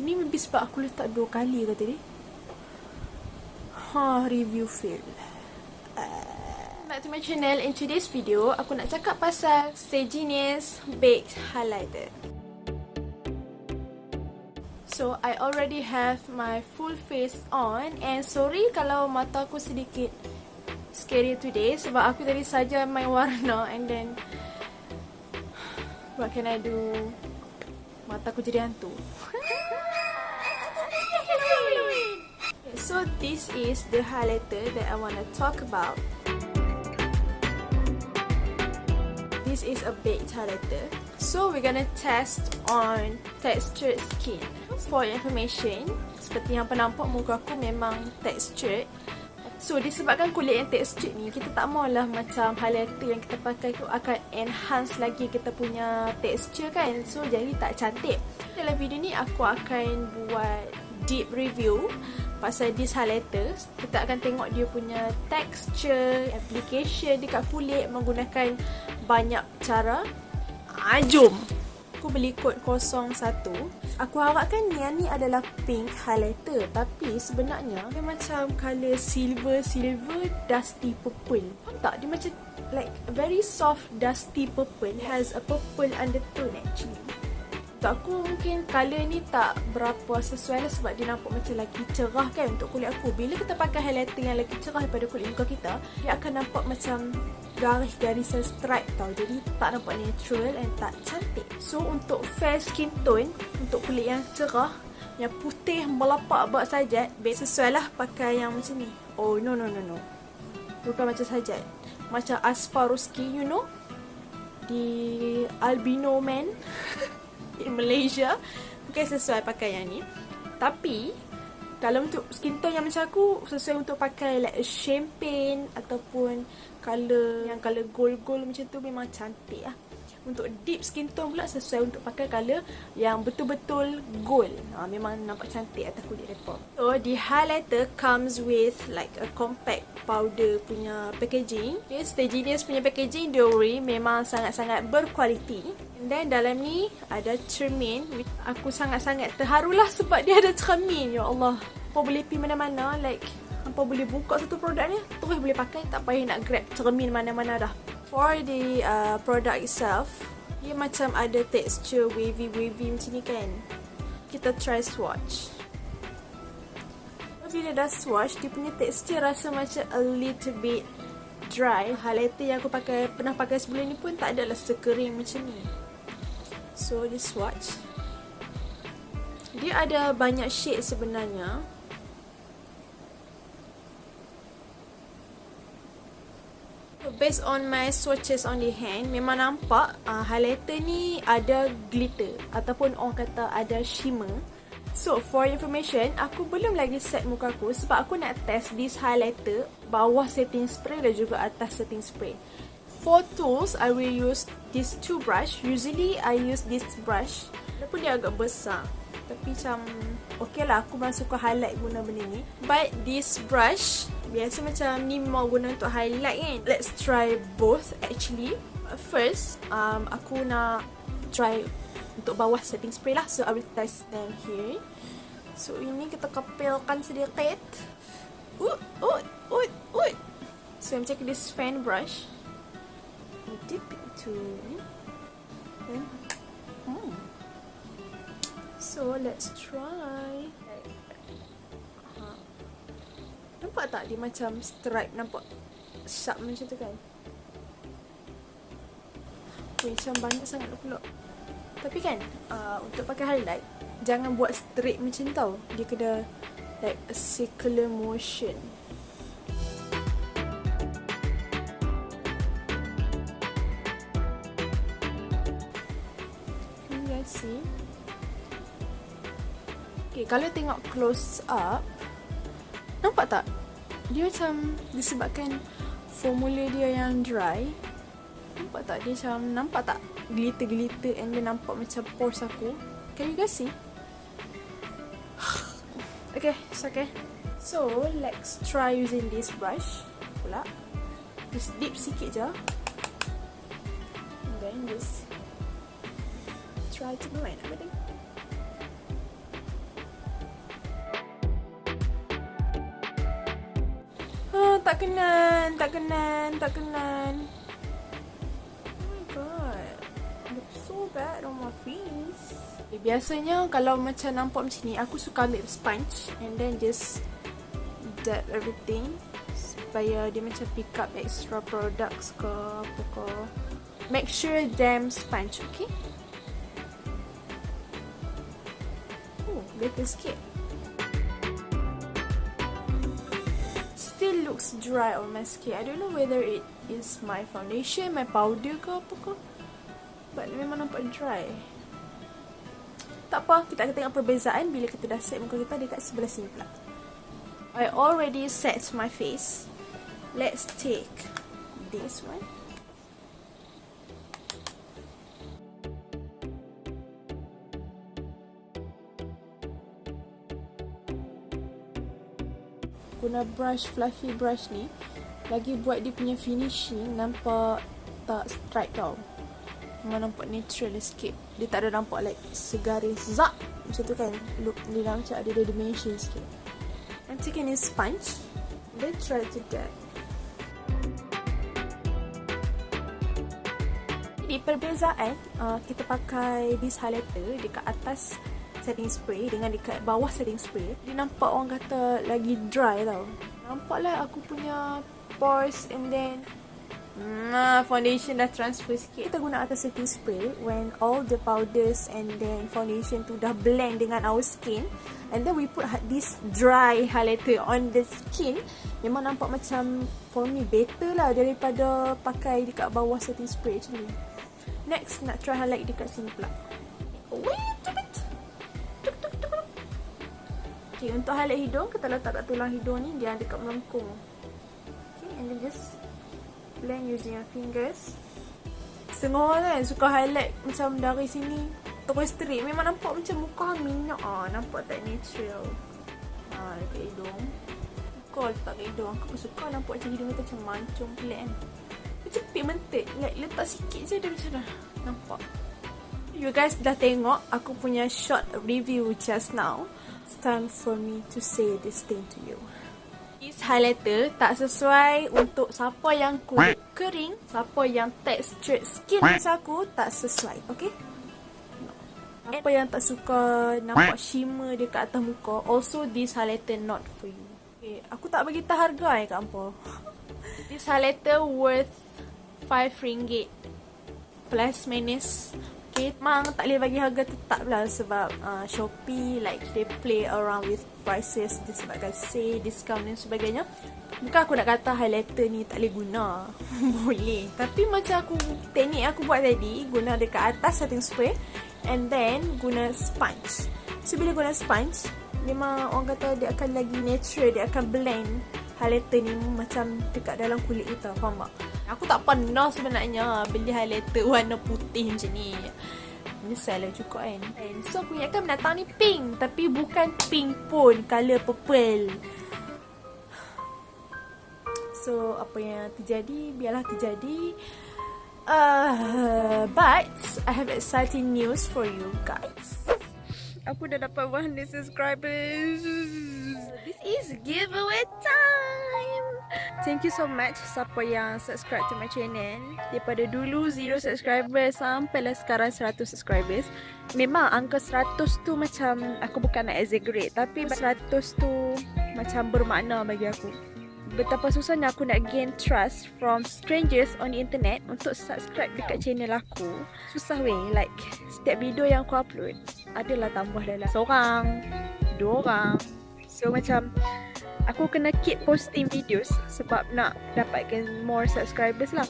Sini maybe sebab aku letak dua kali ke tadi. Ha, review fail. Uh, back to my channel. In today's video, aku nak cakap pasal Genius Baked Highlighter. So, I already have my full face on and sorry kalau mata aku sedikit scary today sebab aku tadi saja main warna and then what can I do? Mata aku jadi hantu. so this is the highlighter that I want to talk about. This is a baked highlighter. So we're gonna test on textured skin. For information, seperti yang penampak muka aku memang textured. So disebabkan kulit yang textured ni, kita tak maulah macam highlighter yang kita pakai tu akan enhance lagi kita punya texture kan. So jadi tak cantik. Dalam video ni aku akan buat deep review pasal this highlighter. Kita akan tengok dia punya texture, application dekat kulit menggunakan banyak cara. Ah, jom! Aku beli kod 01 Aku harapkan yang ni adalah pink highlighter Tapi sebenarnya dia macam colour silver, silver, dusty purple Faham tak? Dia macam like very soft dusty purple Has a purple undertone actually untuk aku mungkin colour ni tak berapa sesuai lah sebab dia nampak macam lagi cerah kan untuk kulit aku. Bila kita pakai highlighter yang lagi cerah daripada kulit muka kita, dia akan nampak macam garis-garisan stripe tau. Jadi tak nampak natural and tak cantik. So untuk fair skin tone, untuk kulit yang cerah, yang putih melapak buat sajat, sesuai lah pakai yang macam ni. Oh no no no no. Bukan macam sajat. Macam Asfaruski you know. Di Albino Man. in Malaysia Mungkin sesuai pakai yang ni Tapi Kalau untuk skin tone yang macam aku Sesuai untuk pakai like champagne Ataupun Color Yang color gold-gold macam tu Memang cantik lah untuk deep skin tone pula sesuai untuk pakai color yang betul-betul gold. Ha, memang nampak cantik atas kulit mereka. So, the highlighter comes with like a compact powder punya packaging. Okay, Stay Genius punya packaging, worry, memang sangat-sangat berkualiti. Then dalam ni ada cermin. Aku sangat-sangat terharulah sebab dia ada cermin. Ya Allah. Apa boleh pergi mana-mana like apa boleh buka satu produk ni terus boleh pakai tak payah nak grab cermin mana-mana dah for the uh, product itself dia macam ada texture wavy-wavy macam ni kan kita try swatch bila dah swatch dia punya texture rasa macam a little bit dry highlighter yang aku pakai pernah pakai sebelum ni pun tak adalah sekering macam ni so dia swatch dia ada banyak shade sebenarnya. Based on my swatches on the hand memang nampak uh, highlighter ni ada glitter ataupun orang kata ada shimmer. So for information aku belum lagi set muka aku sebab aku nak test this highlighter bawah setting spray dan juga atas setting spray for tools I will use this two brush usually I use this brush. Walaupun dia agak besar. Tapi macam okay lah aku masuk ke highlight guna benda ni. But this brush Biasa macam ni mau guna untuk highlight kan. Let's try both actually. First, um, aku nak try untuk bawah setting spray lah. So I will test them here. So ini kita kepilkan sedikit Ut, ut, ut, ut. So I'm taking this fan brush Dip into Then hmm. So let's try Nampak tak dia macam stripe nampak sharp macam tu kan? Okay, macam banyak sangat pula. Tapi kan, uh, untuk pakai highlight, jangan buat straight macam tau. Dia kena like a circular motion. Okay, kalau tengok close up, nampak tak? dia macam disebabkan formula dia yang dry. Nampak tak? Dia macam nampak tak glitter-glitter and dia nampak macam pores aku? Can you guys see? Okay it's okay. So let's try using this brush pula. Just dip sikit je. And then just try to blend everything tak kenan, tak kenan, tak kenan. Oh my god. Looks so bad on my face. Okay, biasanya kalau macam nampak macam ni, aku suka ambil sponge and then just dab everything supaya dia macam pick up extra products ke apa ke. Make sure damn sponge, okay? Oh, better sikit. Looks dry on my skin. I don't know whether it is my foundation, my powder ke apa ke. But memang nampak dry. Tak apa, kita akan tengok perbezaan bila kita dah set muka kita dekat sebelah sini pula. I already set my face. Let's take this one. Guna brush, fluffy brush ni Lagi buat dia punya finishing Nampak tak strike tau. Memang nampak natural sikit. Dia tak ada nampak like segaris Zak Macam tu kan. Look dia dah macam ada dimension sikit. I'm taking this sponge. Then try to get. Di perbezaan uh, Kita pakai this highlighter Dekat atas setting spray Dengan dekat bawah setting spray Dia nampak orang kata lagi dry tau Nampak lah aku punya pores And then Nah, foundation dah transfer sikit. Kita guna atas setting spray when all the powders and then foundation tu dah blend dengan our skin. And then we put this dry highlighter on the skin. Memang nampak macam for me better lah daripada pakai dekat bawah setting spray macam ni. Next, nak try highlight dekat sini pula. Okay, untuk highlight hidung, kita letak kat tulang hidung ni, dia dekat melengkung. Okay, and then just blend using your fingers. Setengah orang kan suka highlight macam dari sini terus straight. Memang nampak macam muka minyak ah. Nampak tak natural. Ha, dekat hidung. Kau letak kat hidung. Aku suka nampak macam hidung kita macam mancung pelik kan. Macam pigmented. Like, letak sikit je dia macam dah nampak. You guys dah tengok aku punya short review just now. It's time for me to say this thing to you. This highlighter tak sesuai untuk siapa yang kulit kering, siapa yang textured skin macam aku tak sesuai, okay? Siapa yang tak suka nampak shimmer dekat atas muka, also this highlighter not for you. Okay, aku tak bagi tahu harga eh kat apa. This highlighter worth 5 ringgit plus minus memang tak boleh bagi harga tetap lah sebab uh, Shopee like they play around with prices disebabkan sale, discount dan sebagainya. Bukan aku nak kata highlighter ni tak boleh guna. boleh. Tapi macam aku, teknik aku buat tadi, guna dekat atas setting spray and then guna sponge. So, bila guna sponge, memang orang kata dia akan lagi natural, dia akan blend highlighter ni macam dekat dalam kulit kita, faham tak? Aku tak pernah sebenarnya beli highlighter warna putih macam ni. Menyesal lah juga kan. So aku ingatkan menatang ni pink. Tapi bukan pink pun. Color purple. So apa yang terjadi, biarlah terjadi. Uh, but I have exciting news for you guys. Aku dah dapat 100 subscribers. This is giveaway time. Thank you so much siapa yang subscribe to my channel. Daripada dulu 0 subscribers sampai lah sekarang 100 subscribers. Memang angka 100 tu macam aku bukan nak exaggerate tapi 100 tu macam bermakna bagi aku. Betapa susahnya aku nak gain trust from strangers on the internet untuk subscribe dekat channel aku. Susah weh, like setiap video yang aku upload adalah tambah dalam seorang, dua orang, So macam aku kena keep posting videos sebab nak dapatkan more subscribers lah.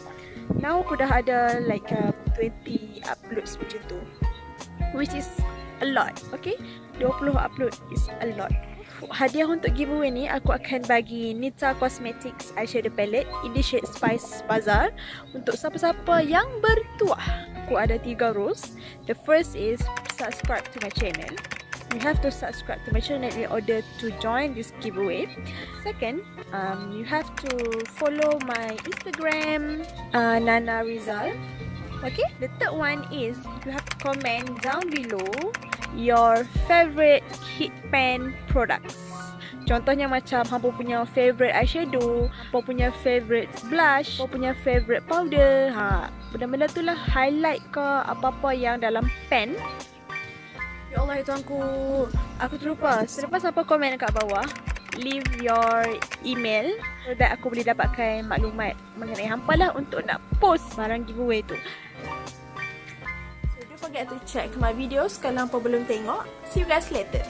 Now aku dah ada like uh, 20 uploads macam tu. Which is a lot, okay? 20 upload is a lot. Hadiah untuk giveaway ni aku akan bagi Nita Cosmetics eyeshadow palette in the shade Spice Bazaar untuk siapa-siapa yang bertuah. Aku ada tiga rules. The first is subscribe to my channel you have to subscribe to my channel in order to join this giveaway second um, you have to follow my instagram uh, nana rizal okay the third one is you have to comment down below your favorite kit pen products Contohnya macam hampa punya favorite eyeshadow, hampa punya favorite blush, hampa punya favorite powder. Ha, benda-benda tu lah highlight ke apa-apa yang dalam pen. Ya Allah, itu aku. Aku terlupa. Selepas apa komen kat bawah, leave your email so that aku boleh dapatkan maklumat mengenai hampa lah untuk nak post barang giveaway tu. So don't forget to check my videos kalau hampa belum tengok. See you guys later.